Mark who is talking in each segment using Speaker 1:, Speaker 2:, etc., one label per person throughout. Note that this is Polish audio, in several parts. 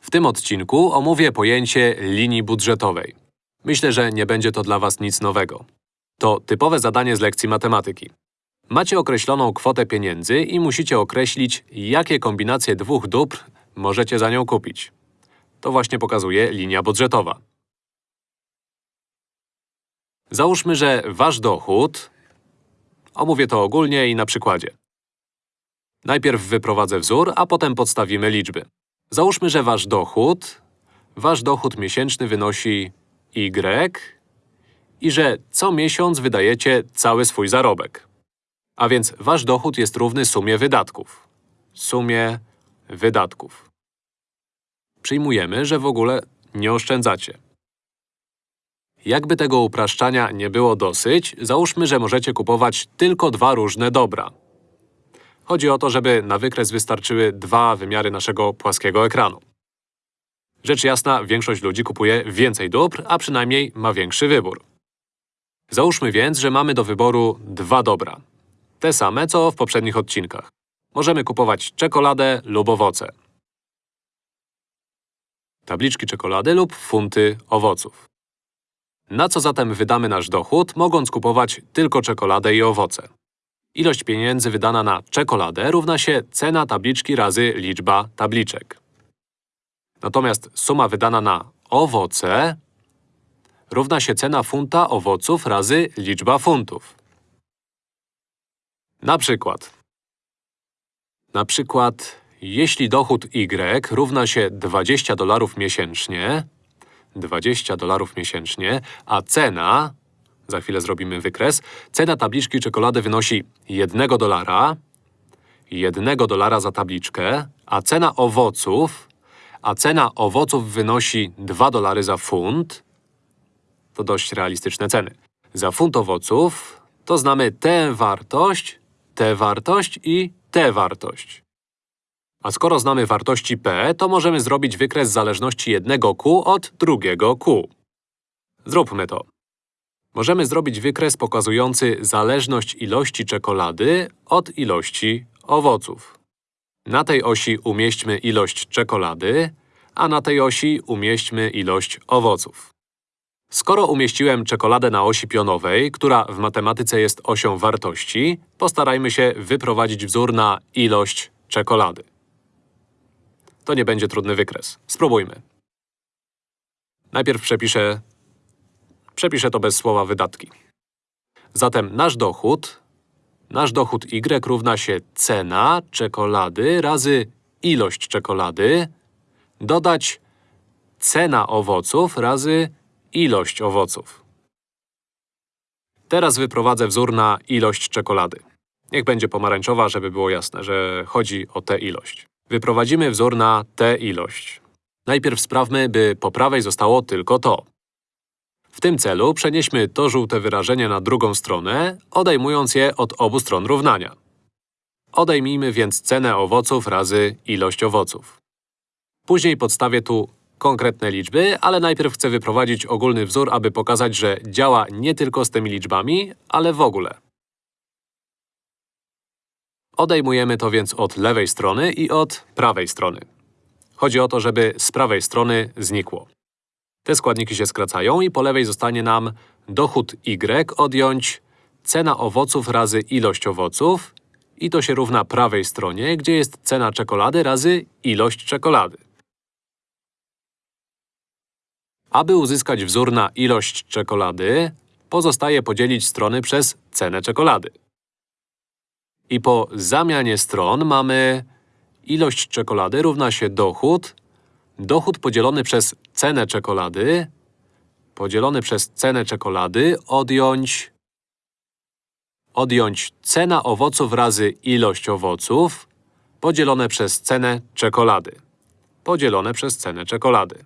Speaker 1: W tym odcinku omówię pojęcie linii budżetowej. Myślę, że nie będzie to dla Was nic nowego. To typowe zadanie z lekcji matematyki. Macie określoną kwotę pieniędzy i musicie określić, jakie kombinacje dwóch dóbr możecie za nią kupić. To właśnie pokazuje linia budżetowa. Załóżmy, że Wasz dochód… Omówię to ogólnie i na przykładzie. Najpierw wyprowadzę wzór, a potem podstawimy liczby. Załóżmy, że Wasz dochód… Wasz dochód miesięczny wynosi Y i że co miesiąc wydajecie cały swój zarobek. A więc Wasz dochód jest równy sumie wydatków. Sumie wydatków. Przyjmujemy, że w ogóle nie oszczędzacie. Jakby tego upraszczania nie było dosyć, załóżmy, że możecie kupować tylko dwa różne dobra. Chodzi o to, żeby na wykres wystarczyły dwa wymiary naszego płaskiego ekranu. Rzecz jasna, większość ludzi kupuje więcej dóbr, a przynajmniej ma większy wybór. Załóżmy więc, że mamy do wyboru dwa dobra. Te same, co w poprzednich odcinkach. Możemy kupować czekoladę lub owoce. Tabliczki czekolady lub funty owoców. Na co zatem wydamy nasz dochód, mogąc kupować tylko czekoladę i owoce? Ilość pieniędzy wydana na czekoladę równa się cena tabliczki razy liczba tabliczek. Natomiast suma wydana na owoce równa się cena funta owoców razy liczba funtów. Na przykład… Na przykład, jeśli dochód Y równa się 20 dolarów miesięcznie, 20 dolarów miesięcznie, a cena… Za chwilę zrobimy wykres. Cena tabliczki czekolady wynosi 1 dolara, 1 dolara za tabliczkę, a cena owoców… A cena owoców wynosi 2 dolary za funt. To dość realistyczne ceny. Za funt owoców to znamy tę wartość, tę wartość i tę wartość. A skoro znamy wartości p, to możemy zrobić wykres zależności jednego q od drugiego q. Zróbmy to. Możemy zrobić wykres pokazujący zależność ilości czekolady od ilości owoców. Na tej osi umieśćmy ilość czekolady, a na tej osi umieśćmy ilość owoców. Skoro umieściłem czekoladę na osi pionowej, która w matematyce jest osią wartości, postarajmy się wyprowadzić wzór na ilość czekolady. To nie będzie trudny wykres. Spróbujmy. Najpierw przepiszę… Przepiszę to bez słowa wydatki. Zatem nasz dochód… Nasz dochód Y równa się cena czekolady razy ilość czekolady dodać cena owoców razy ilość owoców. Teraz wyprowadzę wzór na ilość czekolady. Niech będzie pomarańczowa, żeby było jasne, że chodzi o tę ilość. Wyprowadzimy wzór na tę ilość. Najpierw sprawmy, by po prawej zostało tylko to. W tym celu przenieśmy to żółte wyrażenie na drugą stronę, odejmując je od obu stron równania. Odejmijmy więc cenę owoców razy ilość owoców. Później podstawię tu konkretne liczby, ale najpierw chcę wyprowadzić ogólny wzór, aby pokazać, że działa nie tylko z tymi liczbami, ale w ogóle. Odejmujemy to więc od lewej strony i od prawej strony. Chodzi o to, żeby z prawej strony znikło. Te składniki się skracają i po lewej zostanie nam dochód y odjąć cena owoców razy ilość owoców i to się równa prawej stronie, gdzie jest cena czekolady razy ilość czekolady. Aby uzyskać wzór na ilość czekolady, pozostaje podzielić strony przez cenę czekolady. I po zamianie stron mamy ilość czekolady równa się dochód, dochód podzielony przez cenę czekolady, podzielony przez cenę czekolady, odjąć… odjąć cena owoców razy ilość owoców, podzielone przez cenę czekolady, podzielone przez cenę czekolady.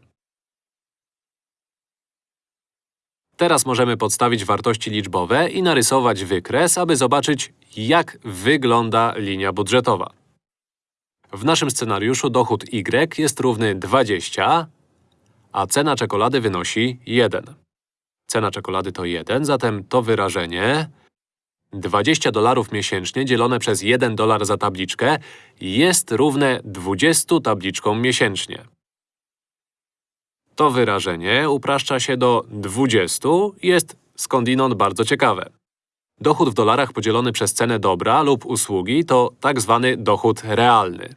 Speaker 1: Teraz możemy podstawić wartości liczbowe i narysować wykres, aby zobaczyć, jak wygląda linia budżetowa. W naszym scenariuszu dochód Y jest równy 20, a cena czekolady wynosi 1. Cena czekolady to 1, zatem to wyrażenie 20 dolarów miesięcznie dzielone przez 1 dolar za tabliczkę jest równe 20 tabliczkom miesięcznie. To wyrażenie upraszcza się do 20 i jest skądinąd bardzo ciekawe. Dochód w dolarach podzielony przez cenę dobra lub usługi to tak zwany dochód realny.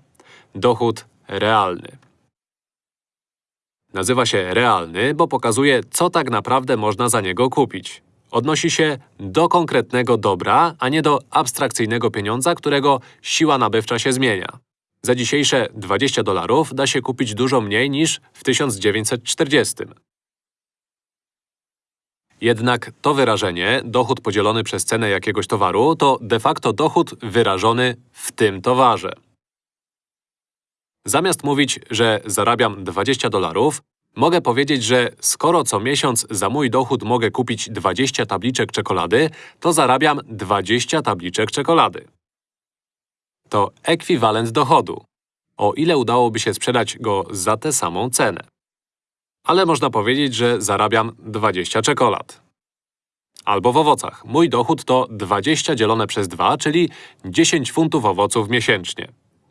Speaker 1: Dochód realny. Nazywa się realny, bo pokazuje, co tak naprawdę można za niego kupić. Odnosi się do konkretnego dobra, a nie do abstrakcyjnego pieniądza, którego siła nabywcza się zmienia. Za dzisiejsze 20 dolarów da się kupić dużo mniej niż w 1940. Jednak to wyrażenie, dochód podzielony przez cenę jakiegoś towaru, to de facto dochód wyrażony w tym towarze. Zamiast mówić, że zarabiam 20 dolarów, mogę powiedzieć, że skoro co miesiąc za mój dochód mogę kupić 20 tabliczek czekolady, to zarabiam 20 tabliczek czekolady. To ekwiwalent dochodu. O ile udałoby się sprzedać go za tę samą cenę. Ale można powiedzieć, że zarabiam 20 czekolad. Albo w owocach. Mój dochód to 20 dzielone przez 2, czyli 10 funtów owoców miesięcznie.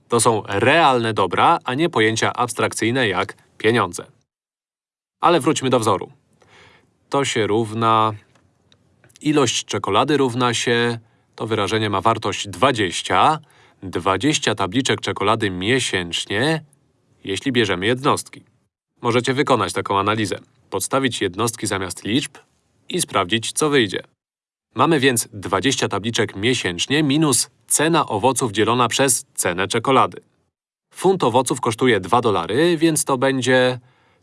Speaker 1: To są realne dobra, a nie pojęcia abstrakcyjne jak pieniądze. Ale wróćmy do wzoru. To się równa… Ilość czekolady równa się… To wyrażenie ma wartość 20. 20 tabliczek czekolady miesięcznie, jeśli bierzemy jednostki. Możecie wykonać taką analizę. Podstawić jednostki zamiast liczb i sprawdzić, co wyjdzie. Mamy więc 20 tabliczek miesięcznie minus cena owoców dzielona przez cenę czekolady. Funt owoców kosztuje 2 dolary, więc to będzie…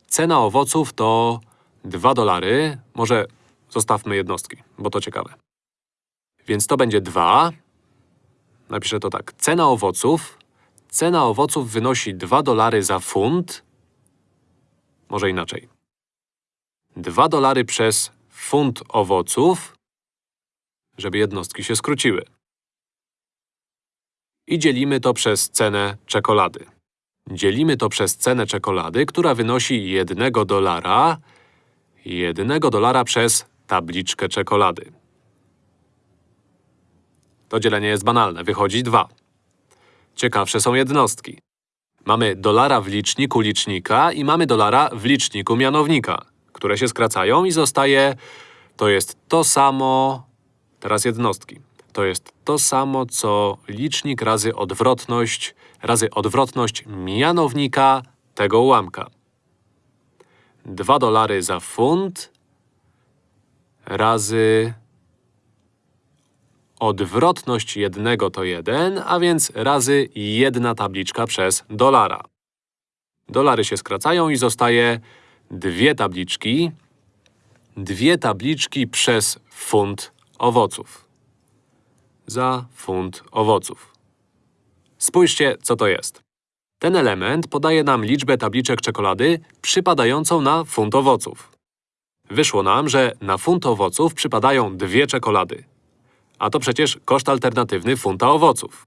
Speaker 1: Cena owoców to 2 dolary. Może zostawmy jednostki, bo to ciekawe. Więc to będzie 2. Napiszę to tak. Cena owoców… Cena owoców wynosi 2 dolary za funt. Może inaczej. 2 dolary przez funt owoców, żeby jednostki się skróciły. I dzielimy to przez cenę czekolady. Dzielimy to przez cenę czekolady, która wynosi 1 dolara, 1 dolara przez tabliczkę czekolady. To dzielenie jest banalne, wychodzi 2. Ciekawsze są jednostki. Mamy dolara w liczniku licznika i mamy dolara w liczniku mianownika, które się skracają i zostaje… To jest to samo… Teraz jednostki. To jest to samo, co licznik razy odwrotność, razy odwrotność mianownika tego ułamka. 2 dolary za funt razy odwrotność jednego to 1, a więc razy jedna tabliczka przez dolara. Dolary się skracają i zostaje dwie tabliczki, dwie tabliczki przez funt owoców. Za funt owoców. Spójrzcie, co to jest. Ten element podaje nam liczbę tabliczek czekolady przypadającą na funt owoców. Wyszło nam, że na funt owoców przypadają dwie czekolady. A to przecież koszt alternatywny funta owoców.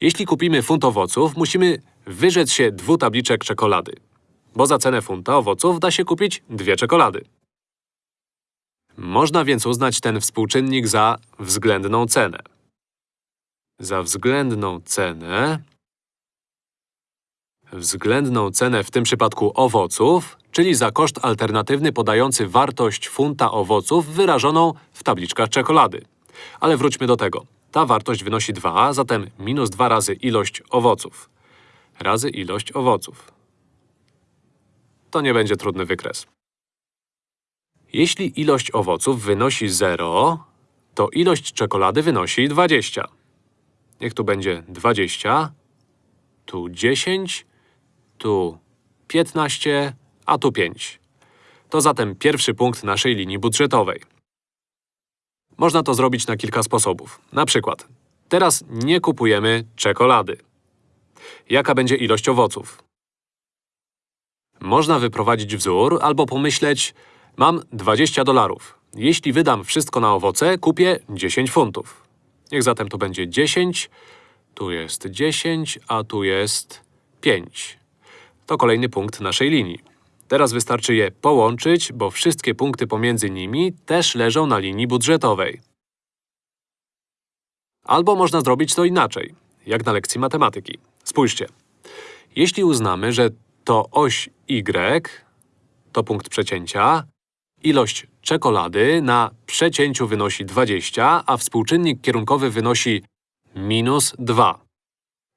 Speaker 1: Jeśli kupimy funt owoców, musimy wyrzec się dwóch tabliczek czekolady. Bo za cenę funta owoców da się kupić dwie czekolady. Można więc uznać ten współczynnik za względną cenę. Za względną cenę… Względną cenę w tym przypadku owoców, czyli za koszt alternatywny podający wartość funta owoców wyrażoną w tabliczkach czekolady. Ale wróćmy do tego. Ta wartość wynosi 2, zatem minus 2 razy ilość owoców. Razy ilość owoców. To nie będzie trudny wykres. Jeśli ilość owoców wynosi 0, to ilość czekolady wynosi 20. Niech tu będzie 20, tu 10, tu 15, a tu 5. To zatem pierwszy punkt naszej linii budżetowej. Można to zrobić na kilka sposobów. Na przykład, teraz nie kupujemy czekolady. Jaka będzie ilość owoców? Można wyprowadzić wzór albo pomyśleć, mam 20 dolarów. Jeśli wydam wszystko na owoce, kupię 10 funtów. Niech zatem to będzie 10, tu jest 10, a tu jest 5. To kolejny punkt naszej linii. Teraz wystarczy je połączyć, bo wszystkie punkty pomiędzy nimi też leżą na linii budżetowej. Albo można zrobić to inaczej, jak na lekcji matematyki. Spójrzcie. Jeśli uznamy, że to oś y, to punkt przecięcia. Ilość czekolady na przecięciu wynosi 20, a współczynnik kierunkowy wynosi minus 2.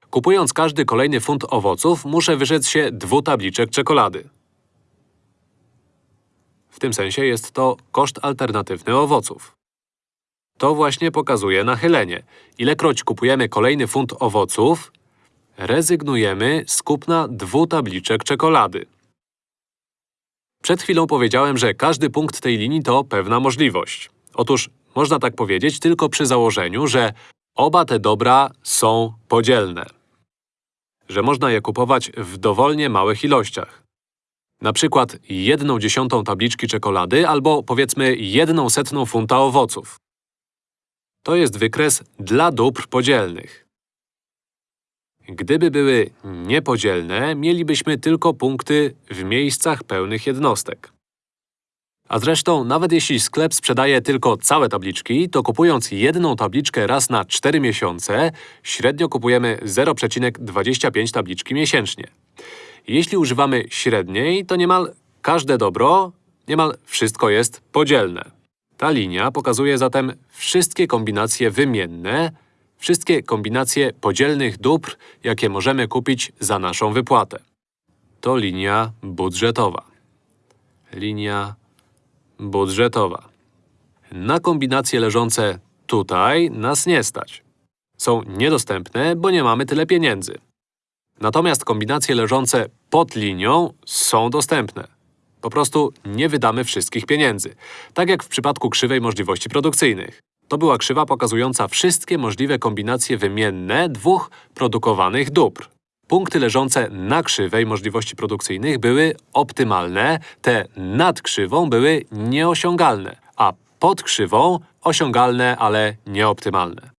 Speaker 1: Kupując każdy kolejny funt owoców, muszę wyrzec się dwóch tabliczek czekolady. W tym sensie jest to koszt alternatywny owoców. To właśnie pokazuje nachylenie. Ilekroć kupujemy kolejny funt owoców, rezygnujemy z kupna dwóch tabliczek czekolady. Przed chwilą powiedziałem, że każdy punkt tej linii to pewna możliwość. Otóż można tak powiedzieć tylko przy założeniu, że oba te dobra są podzielne. Że można je kupować w dowolnie małych ilościach. Na przykład jedną dziesiątą tabliczki czekolady albo powiedzmy jedną setną funta owoców. To jest wykres dla dóbr podzielnych. Gdyby były niepodzielne, mielibyśmy tylko punkty w miejscach pełnych jednostek. A zresztą, nawet jeśli sklep sprzedaje tylko całe tabliczki, to kupując jedną tabliczkę raz na 4 miesiące, średnio kupujemy 0,25 tabliczki miesięcznie. Jeśli używamy średniej, to niemal każde dobro, niemal wszystko jest podzielne. Ta linia pokazuje zatem wszystkie kombinacje wymienne, wszystkie kombinacje podzielnych dóbr, jakie możemy kupić za naszą wypłatę. To linia budżetowa. Linia budżetowa. Na kombinacje leżące tutaj nas nie stać. Są niedostępne, bo nie mamy tyle pieniędzy. Natomiast kombinacje leżące pod linią są dostępne. Po prostu nie wydamy wszystkich pieniędzy. Tak jak w przypadku krzywej możliwości produkcyjnych. To była krzywa pokazująca wszystkie możliwe kombinacje wymienne dwóch produkowanych dóbr. Punkty leżące na krzywej możliwości produkcyjnych były optymalne, te nad krzywą były nieosiągalne, a pod krzywą osiągalne, ale nieoptymalne.